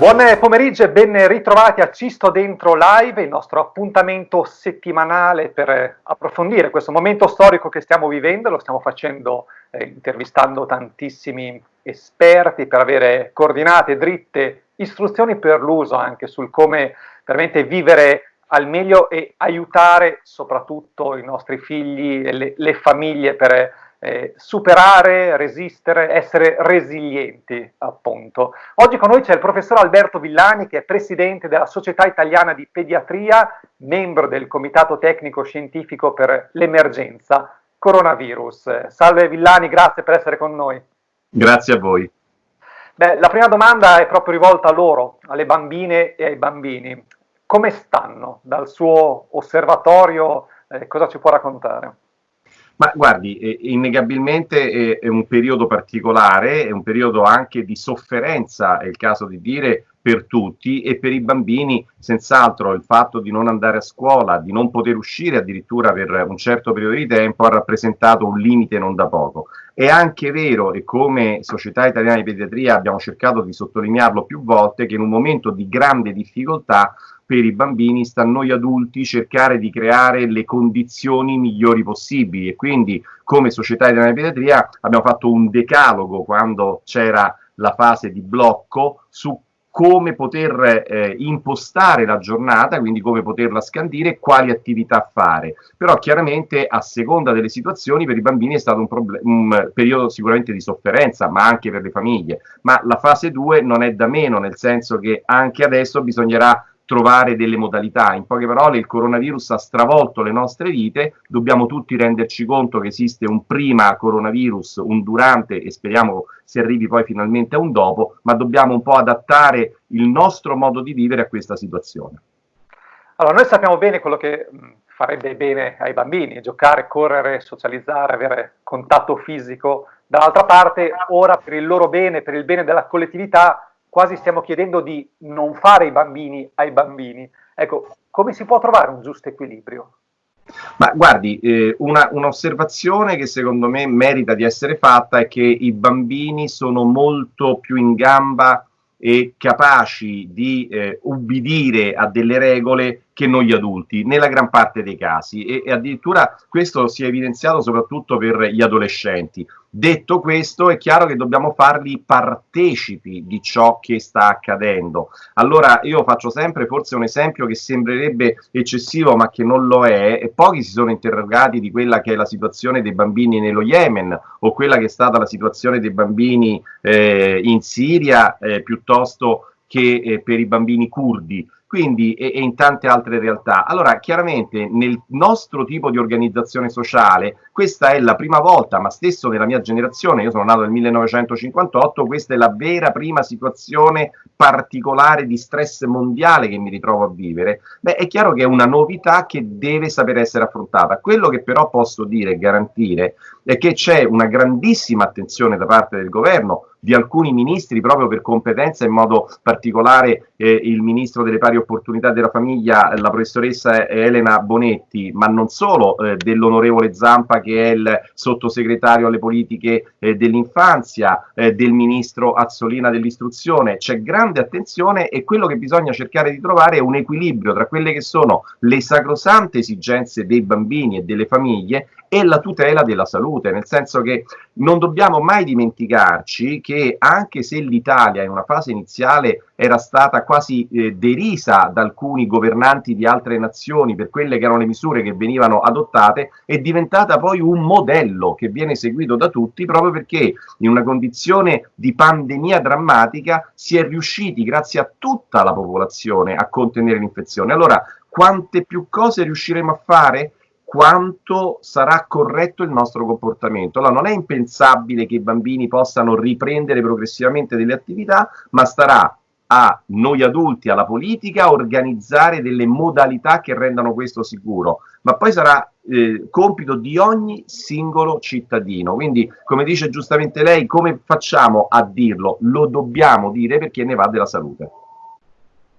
Buon pomeriggio e ben ritrovati a Cisto Dentro Live, il nostro appuntamento settimanale per approfondire questo momento storico che stiamo vivendo. Lo stiamo facendo eh, intervistando tantissimi esperti per avere coordinate, dritte istruzioni per l'uso anche sul come veramente vivere al meglio e aiutare soprattutto i nostri figli e le, le famiglie per eh, superare, resistere, essere resilienti, appunto. Oggi con noi c'è il professor Alberto Villani, che è presidente della Società Italiana di Pediatria, membro del Comitato Tecnico Scientifico per l'Emergenza Coronavirus. Salve Villani, grazie per essere con noi. Grazie a voi. Beh, la prima domanda è proprio rivolta a loro, alle bambine e ai bambini. Come stanno? Dal suo osservatorio eh, cosa ci può raccontare? Ma guardi, eh, innegabilmente è, è, un periodo particolare, è un periodo anche di sofferenza, è il caso di dire, per tutti e per i bambini senz'altro il fatto di non andare a scuola, di non poter uscire addirittura per un certo periodo di tempo ha rappresentato un limite non da poco. È anche vero, e come Società Italiana di Pediatria abbiamo cercato di sottolinearlo più volte, che in un momento di grande difficoltà per i bambini sta a noi adulti cercare di creare le condizioni migliori possibili e quindi come Società Italiana di Pediatria abbiamo fatto un decalogo quando c'era la fase di blocco su come poter eh, impostare la giornata, quindi come poterla scandire, quali attività fare. Però chiaramente a seconda delle situazioni per i bambini è stato un, un, periodo sicuramente di sofferenza, ma anche per le famiglie. Ma la fase 2 non è da meno, nel senso che anche adesso bisognerà trovare delle modalità. In poche parole, il coronavirus ha stravolto le nostre vite, dobbiamo tutti renderci conto che esiste un prima coronavirus, un durante e speriamo si arrivi poi finalmente a un dopo, ma dobbiamo un po' adattare il nostro modo di vivere a questa situazione. Allora, noi sappiamo bene quello che farebbe bene ai bambini, giocare, correre, socializzare, avere contatto fisico. Dall'altra parte, ora per il loro bene, per il bene della collettività, quasi stiamo chiedendo di non fare i bambini ai bambini. Ecco, come si può trovare un giusto equilibrio? Ma guardi, eh, un'osservazione che secondo me merita di essere fatta è che i bambini sono molto più in gamba e capaci di eh, ubbidire a delle regole che noi adulti, nella gran parte dei casi, e, e addirittura questo si è evidenziato soprattutto per gli adolescenti. Detto questo, è chiaro che dobbiamo farli partecipi di ciò che sta accadendo. Allora, io faccio sempre forse un esempio che sembrerebbe eccessivo, ma che non lo è, e pochi si sono interrogati di quella che è la situazione dei bambini nello Yemen, o quella che è stata la situazione dei bambini eh, in Siria, eh, piuttosto che eh, per i bambini curdi quindi e, e, in tante altre realtà. Allora, chiaramente nel nostro tipo di organizzazione sociale, questa è la prima volta, ma stesso nella mia generazione, io sono nato nel 1958, questa è la vera prima situazione particolare di stress mondiale che mi ritrovo a vivere. Beh, è chiaro che è una novità che deve saper essere affrontata. Quello che però posso dire e garantire è che c'è una grandissima attenzione da parte del governo, di alcuni ministri proprio per competenza, in modo particolare eh, il ministro delle pari opportunità della famiglia, la professoressa Elena Bonetti, ma non solo, eh, dell'onorevole Zampa che è il sottosegretario alle politiche eh, dell'infanzia, eh, del ministro Azzolina dell'istruzione. C'è grande attenzione e quello che bisogna cercare di trovare è un equilibrio tra quelle che sono le sacrosante esigenze dei bambini e delle famiglie e la tutela della salute, nel senso che non dobbiamo mai dimenticarci che anche se l'Italia in una fase iniziale era stata quasi eh, derisa da alcuni governanti di altre nazioni per quelle che erano le misure che venivano adottate, è diventata poi un modello che viene seguito da tutti proprio perché in una condizione di pandemia drammatica si è riusciti, grazie a tutta la popolazione, a contenere l'infezione. Allora, quante più cose riusciremo a fare? Quanto sarà corretto il nostro comportamento. Allora, non è impensabile che i bambini possano riprendere progressivamente delle attività, ma starà a noi adulti, alla politica, organizzare delle modalità che rendano questo sicuro, ma poi sarà eh, compito di ogni singolo cittadino. Quindi, come dice giustamente lei, come facciamo a dirlo? Lo dobbiamo dire perché ne va della salute.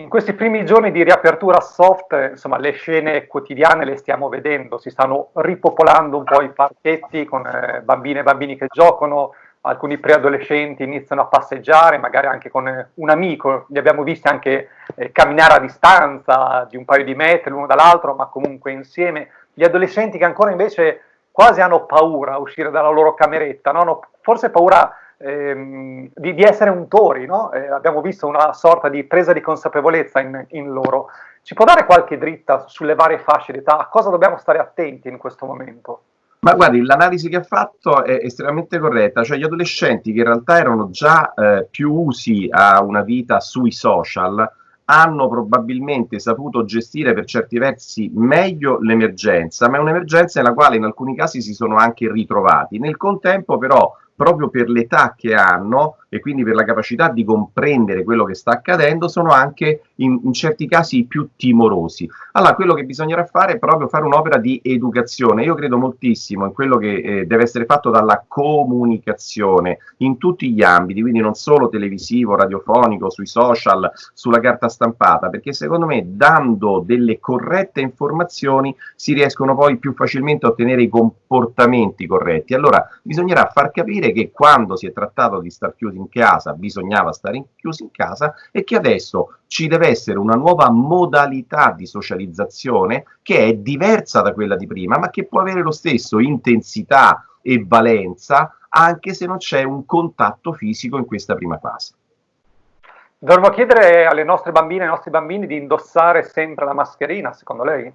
In questi primi giorni di riapertura soft, insomma, le scene quotidiane le stiamo vedendo, si stanno ripopolando un po' i parchetti con eh, bambine e bambini che giocano, alcuni preadolescenti iniziano a passeggiare, magari anche con eh, un amico, li abbiamo visti anche eh, camminare a distanza di un paio di metri l'uno dall'altro, ma comunque insieme. Gli adolescenti che ancora invece quasi hanno paura a uscire dalla loro cameretta, no? hanno forse paura ehm, di, di, essere untori, no? eh, abbiamo visto una sorta di presa di consapevolezza in, in loro. Ci può dare qualche dritta sulle varie fasce d'età? A cosa dobbiamo stare attenti in questo momento? Ma guardi, l'analisi che ha fatto è estremamente corretta, cioè gli adolescenti che in realtà erano già eh, più usi a una vita sui social hanno probabilmente saputo gestire per certi versi meglio l'emergenza, ma è un'emergenza nella quale in alcuni casi si sono anche ritrovati. Nel contempo però proprio per l'età che hanno e quindi per la capacità di comprendere quello che sta accadendo, sono anche in, in, certi casi più timorosi. Allora, quello che bisognerà fare è proprio fare un'opera di educazione. Io credo moltissimo in quello che eh, deve essere fatto dalla comunicazione in tutti gli ambiti, quindi non solo televisivo, radiofonico, sui social, sulla carta stampata, perché secondo me dando delle corrette informazioni si riescono poi più facilmente a ottenere i comportamenti corretti. Allora, bisognerà far capire dire che quando si è trattato di star chiusi in casa bisognava stare in, chiusi in casa e che adesso ci deve essere una nuova modalità di socializzazione che è diversa da quella di prima, ma che può avere lo stesso intensità e valenza anche se non c'è un contatto fisico in questa prima fase. Dovremmo chiedere alle nostre bambine e ai nostri bambini di indossare sempre la mascherina, secondo lei?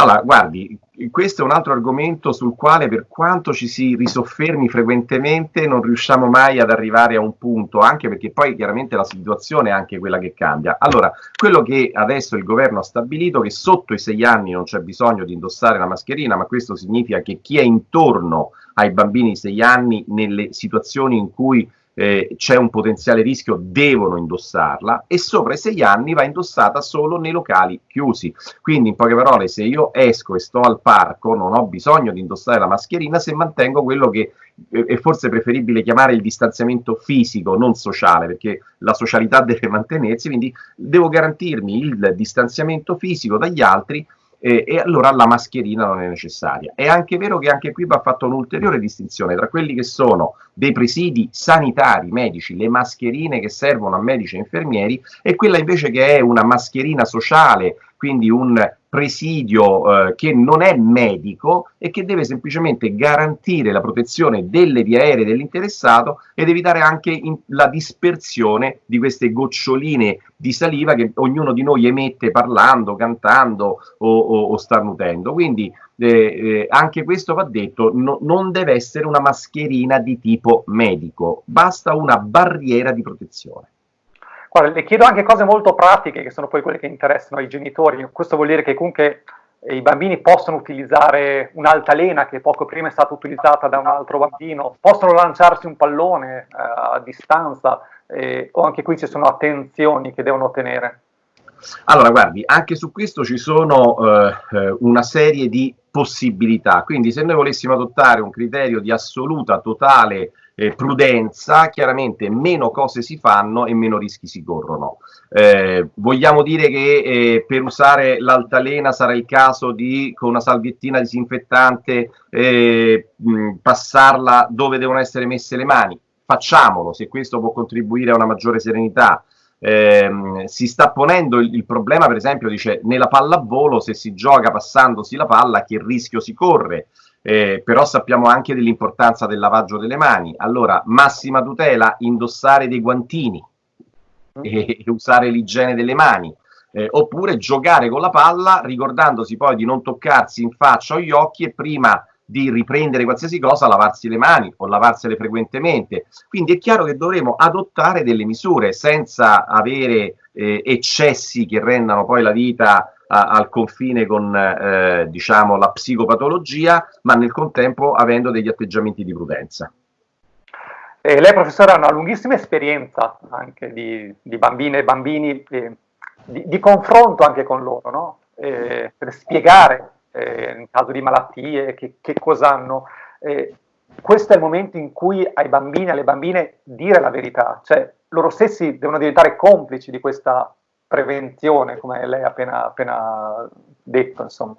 Allora, guardi, questo è un altro argomento sul quale per quanto ci si risoffermi frequentemente non riusciamo mai ad arrivare a un punto, anche perché poi chiaramente la situazione è anche quella che cambia. Allora, quello che adesso il governo ha stabilito è che sotto i sei anni non c'è bisogno di indossare la mascherina, ma questo significa che chi è intorno ai bambini di sei anni nelle situazioni in cui eh, c'è un potenziale rischio, devono indossarla e sopra i sei anni va indossata solo nei locali chiusi. Quindi in poche parole, se io esco e sto al parco, non ho bisogno di indossare la mascherina se mantengo quello che eh, è forse preferibile chiamare il distanziamento fisico, non sociale, perché la socialità deve mantenersi, quindi devo garantirmi il distanziamento fisico dagli altri eh, e allora la mascherina non è necessaria. È anche vero che anche qui va fatta un'ulteriore distinzione tra quelli che sono dei presidi sanitari medici, le mascherine che servono a medici e infermieri, e quella invece che è una mascherina sociale, quindi un presidio eh, che non è medico e che deve semplicemente garantire la protezione delle vie aeree dell'interessato ed evitare anche in, la dispersione di queste goccioline di saliva che ognuno di noi emette parlando, cantando o, o, o starnutendo. Quindi eh, eh, anche questo va detto, no, non deve essere una mascherina di tipo medico, basta una barriera di protezione. Guarda, le chiedo anche cose molto pratiche che sono poi quelle che interessano ai genitori. Questo vuol dire che comunque eh, i bambini possono utilizzare un'altalena che poco prima è stata utilizzata da un altro bambino, possono lanciarsi un pallone eh, a distanza eh, o anche qui ci sono attenzioni che devono ottenere. Allora, guardi, anche su questo ci sono eh, eh, una serie di possibilità, quindi se noi volessimo adottare un criterio di assoluta, totale eh, prudenza, chiaramente meno cose si fanno e meno rischi si corrono. Eh, vogliamo dire che eh, per usare l'altalena sarà il caso di, con una salviettina disinfettante, eh, mh, passarla dove devono essere messe le mani? Facciamolo, se questo può contribuire a una maggiore serenità ehm, si sta ponendo il, il, problema, per esempio, dice nella pallavolo se si gioca passandosi la palla che rischio si corre, eh, però sappiamo anche dell'importanza del lavaggio delle mani. Allora, massima tutela, indossare dei guantini e usare l'igiene delle mani. Eh, oppure giocare con la palla ricordandosi poi di non toccarsi in faccia o gli occhi e prima di riprendere qualsiasi cosa, lavarsi le mani o lavarsele frequentemente. Quindi è chiaro che dovremo adottare delle misure senza avere eh, eccessi che rendano poi la vita a, al confine con eh, diciamo, la psicopatologia, ma nel contempo avendo degli atteggiamenti di prudenza. Eh, lei professore ha una lunghissima esperienza anche di, di bambine e bambini, eh, di, di, confronto anche con loro, no? Eh, per spiegare eh, in caso di malattie, che, che cosa hanno. Eh, questo è il momento in cui ai bambini, alle bambine, dire la verità, cioè loro stessi devono diventare complici di questa prevenzione, come lei ha appena, appena detto, insomma.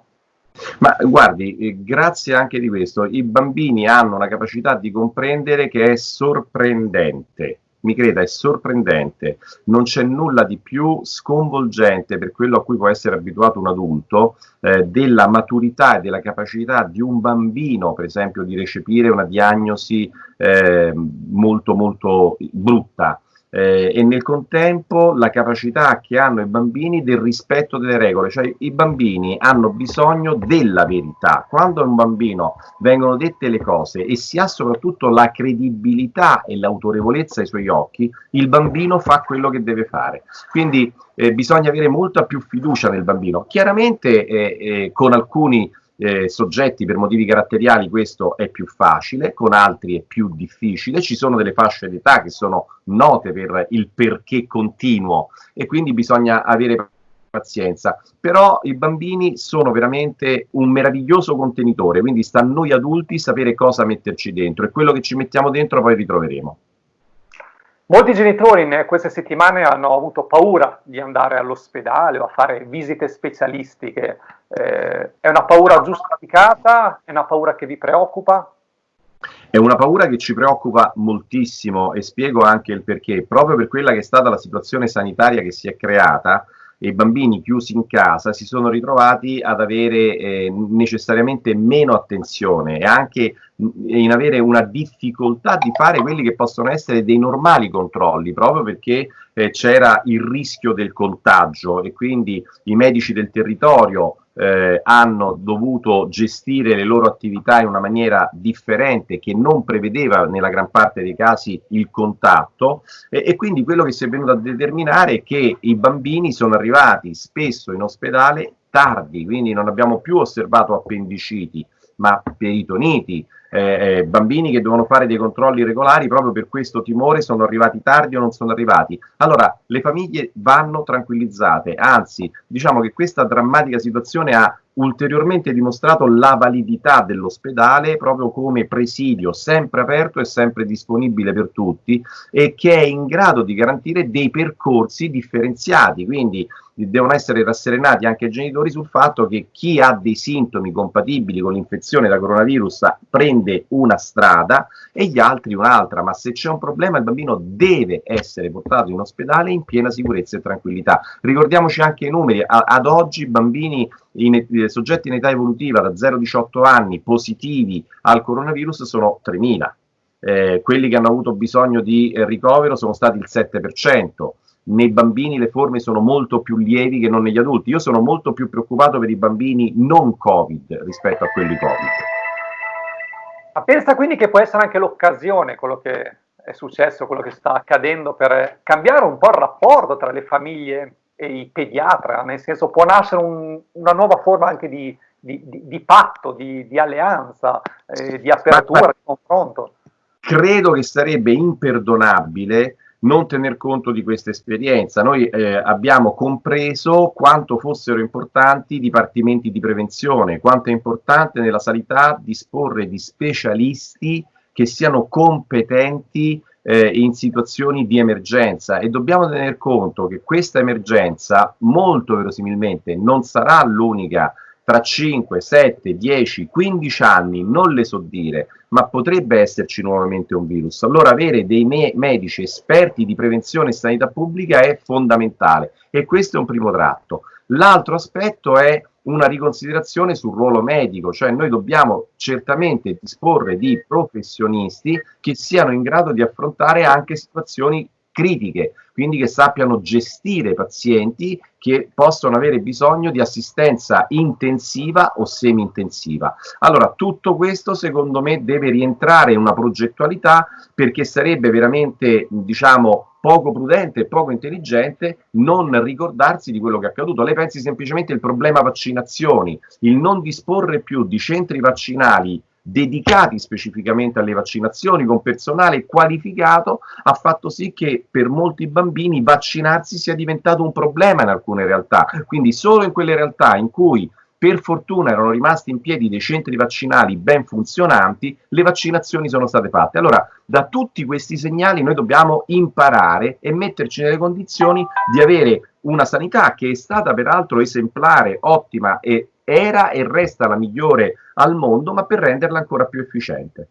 Ma guardi, eh, grazie anche di questo, i bambini hanno una capacità di comprendere che è sorprendente mi creda, è sorprendente. Non c'è nulla di più sconvolgente per quello a cui può essere abituato un adulto eh, della maturità e della capacità di un bambino, per esempio, di recepire una diagnosi eh, molto molto brutta eh, e nel contempo la capacità che hanno i bambini del rispetto delle regole, cioè i bambini hanno bisogno della verità. Quando a un bambino vengono dette le cose e si ha soprattutto la credibilità e l'autorevolezza ai suoi occhi, il bambino fa quello che deve fare. Quindi eh, bisogna avere molta più fiducia nel bambino. Chiaramente eh, eh con alcuni eh, soggetti per motivi caratteriali questo è più facile, con altri è più difficile, ci sono delle fasce d'età che sono note per il perché continuo e quindi bisogna avere pazienza, però i bambini sono veramente un meraviglioso contenitore, quindi sta a noi adulti sapere cosa metterci dentro e quello che ci mettiamo dentro poi ritroveremo. Molti genitori in queste settimane hanno avuto paura di andare all'ospedale o a fare visite specialistiche. Eh, è una paura giustificata? È una paura che vi preoccupa? È una paura che ci preoccupa moltissimo e spiego anche il perché. Proprio per quella che è stata la situazione sanitaria che si è creata, i bambini chiusi in casa si sono ritrovati ad avere eh, necessariamente meno attenzione e anche in avere una difficoltà di fare quelli che possono essere dei normali controlli, proprio perché eh, c'era il rischio del contagio e quindi i medici del territorio eh, hanno dovuto gestire le loro attività in una maniera differente che non prevedeva nella gran parte dei casi il contatto. E, e quindi quello che si è venuto a determinare è che i bambini sono arrivati spesso in ospedale tardi, quindi non abbiamo più osservato appendiciti, ma peritoniti, eh, eh, bambini che devono fare dei controlli regolari proprio per questo timore sono arrivati tardi o non sono arrivati. Allora le famiglie vanno tranquillizzate, anzi diciamo che questa drammatica situazione ha ulteriormente dimostrato la validità dell'ospedale proprio come presidio sempre aperto e sempre disponibile per tutti e che è in grado di garantire dei percorsi differenziati, quindi devono essere rasserenati anche i genitori sul fatto che chi ha dei sintomi compatibili con l'infezione da coronavirus prende una strada e gli altri un'altra, ma se c'è un problema il bambino deve essere portato in ospedale in piena sicurezza e tranquillità. Ricordiamoci anche i numeri, a, ad oggi bambini in, eh, soggetti in età evolutiva da 0-18 anni positivi al coronavirus sono 3.000. Eh, quelli che hanno avuto bisogno di eh, ricovero sono stati il 7%, nei bambini le forme sono molto più lievi che non negli adulti. Io sono molto più preoccupato per i bambini non Covid rispetto a quelli Covid. Ma pensa quindi che può essere anche l'occasione, quello che è successo, quello che sta accadendo, per cambiare un po' il rapporto tra le famiglie e i pediatra, nel senso può nascere un, una nuova forma anche di, di, di, di patto, di, alleanza, eh, di apertura, di confronto. Credo che sarebbe imperdonabile non tener conto di questa esperienza. Noi eh, abbiamo compreso quanto fossero importanti i dipartimenti di prevenzione, quanto è importante nella sanità disporre di specialisti che siano competenti eh, in situazioni di emergenza e dobbiamo tener conto che questa emergenza molto verosimilmente non sarà l'unica tra 5, 7, 10, 15 anni, non le so dire, ma potrebbe esserci nuovamente un virus. Allora avere dei me medici esperti di prevenzione e sanità pubblica è fondamentale e questo è un primo tratto. L'altro aspetto è una riconsiderazione sul ruolo medico, cioè noi dobbiamo certamente disporre di professionisti che siano in grado di affrontare anche situazioni critiche, quindi che sappiano gestire pazienti che possono avere bisogno di assistenza intensiva o semi-intensiva. Allora, tutto questo secondo me deve rientrare in una progettualità perché sarebbe veramente, diciamo, poco prudente e poco intelligente non ricordarsi di quello che è accaduto. Lei pensi semplicemente al problema vaccinazioni, il non disporre più di centri vaccinali dedicati specificamente alle vaccinazioni con personale qualificato ha fatto sì che per molti bambini vaccinarsi sia diventato un problema in alcune realtà quindi solo in quelle realtà in cui per fortuna erano rimasti in piedi dei centri vaccinali ben funzionanti, le vaccinazioni sono state fatte. Allora, da tutti questi segnali noi dobbiamo imparare e metterci nelle condizioni di avere una sanità che è stata peraltro esemplare, ottima e era e resta la migliore al mondo, ma per renderla ancora più efficiente.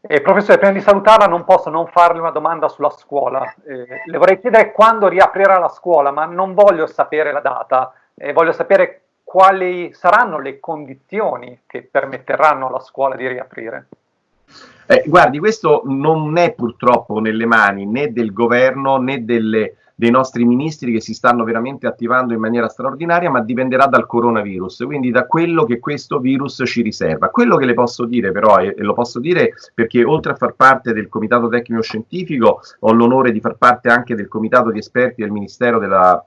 Eh, professore, prima di salutarla non posso non farle una domanda sulla scuola. Eh, le vorrei chiedere quando riaprirà la scuola, ma non voglio sapere la data, eh, voglio sapere quali saranno le condizioni che permetteranno alla scuola di riaprire. Eh, guardi, questo non è purtroppo nelle mani né del governo né delle dei nostri ministri che si stanno veramente attivando in maniera straordinaria, ma dipenderà dal coronavirus, quindi da quello che questo virus ci riserva. Quello che le posso dire però, e lo posso dire perché oltre a far parte del Comitato Tecnico Scientifico, ho l'onore di far parte anche del Comitato di Esperti del Ministero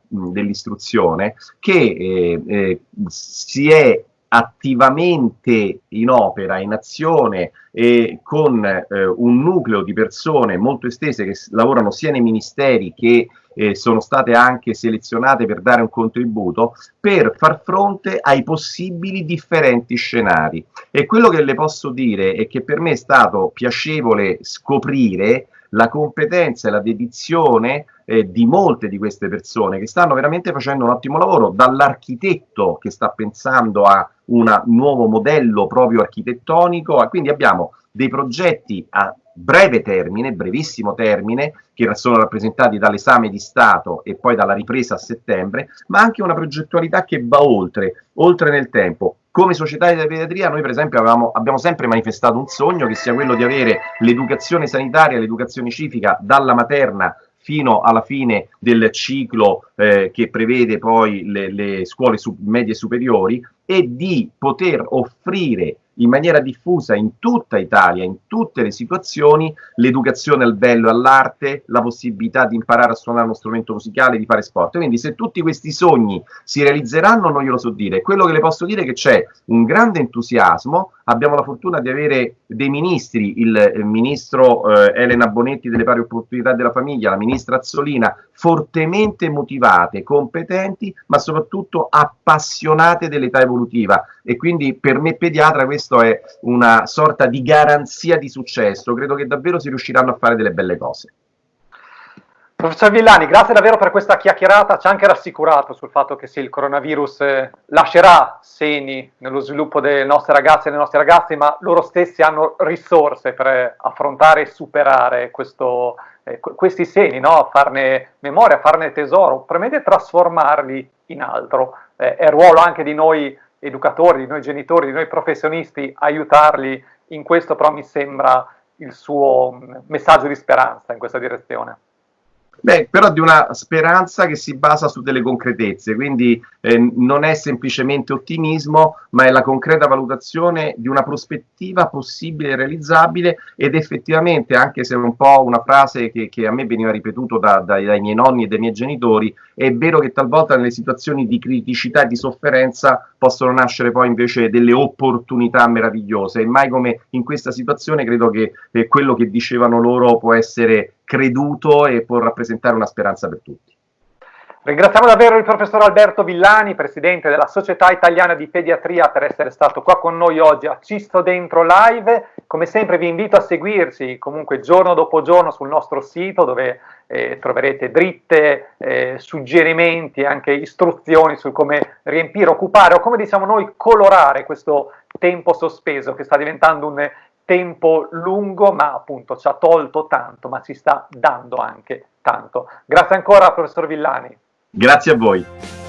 dell'Istruzione, che eh, eh, si è attivamente in opera, in azione e con eh, un nucleo di persone molto estese che lavorano sia nei ministeri che eh, sono state anche selezionate per dare un contributo per far fronte ai possibili differenti scenari. E quello che le posso dire è che per me è stato piacevole scoprire la competenza e la dedizione eh, di molte di queste persone che stanno veramente facendo un ottimo lavoro, dall'architetto che sta pensando a un nuovo modello proprio architettonico, quindi abbiamo dei progetti a breve termine, brevissimo termine, che sono rappresentati dall'esame di Stato e poi dalla ripresa a settembre, ma anche una progettualità che va oltre, oltre nel tempo. Come società di pediatria noi per esempio avevamo, abbiamo sempre manifestato un sogno che sia quello di avere l'educazione sanitaria, l'educazione civica dalla materna fino alla fine del ciclo eh, che prevede poi le, le scuole sub medie superiori e di poter offrire in maniera diffusa in tutta Italia, in tutte le situazioni, l'educazione al bello e all'arte, la possibilità di imparare a suonare uno strumento musicale, di fare sport. Quindi se tutti questi sogni si realizzeranno non glielo so dire. Quello che le posso dire è che c'è un grande entusiasmo, abbiamo la fortuna di avere dei ministri, il, il ministro eh, Elena Bonetti delle pari opportunità della famiglia, la ministra Azzolina, fortemente motivate, competenti, ma soprattutto appassionate dell'età evolutiva. E quindi per me pediatra questo è una sorta di garanzia di successo. Credo che davvero si riusciranno a fare delle belle cose. Professor Villani, grazie davvero per questa chiacchierata, ci ha anche rassicurato sul fatto che sì, il coronavirus eh, lascerà segni nello sviluppo delle nostre ragazze e dei nostri ragazzi, ma loro stessi hanno risorse per affrontare e superare questo, eh, questi segni, no? farne memoria, farne tesoro, premete trasformarli in altro. Eh, è ruolo anche di noi educatori, di noi genitori, di noi professionisti aiutarli in questo, però mi sembra il suo mm, messaggio di speranza in questa direzione. Beh, però di una speranza che si basa su delle concretezze, quindi eh, non è semplicemente ottimismo, ma è la concreta valutazione di una prospettiva possibile e realizzabile ed effettivamente, anche se è un po' una frase che, che a me veniva ripetuta da, dai, dai miei nonni e dai miei genitori, è vero che talvolta nelle situazioni di criticità e di sofferenza possono nascere poi invece delle opportunità meravigliose. E mai come in questa situazione credo che eh, quello che dicevano loro può essere creduto e può rappresentare una speranza per tutti. Ringraziamo davvero il professor Alberto Villani, presidente della Società Italiana di Pediatria, per essere stato qua con noi oggi a Cisto Dentro Live. Come sempre vi invito a seguirci comunque giorno dopo giorno sul nostro sito dove eh, troverete dritte, eh, suggerimenti, anche istruzioni su come riempire, occupare o come diciamo noi colorare questo tempo sospeso che sta diventando un tempo lungo, ma appunto ci ha tolto tanto, ma ci sta dando anche tanto. Grazie ancora, professor Villani. Grazie a voi.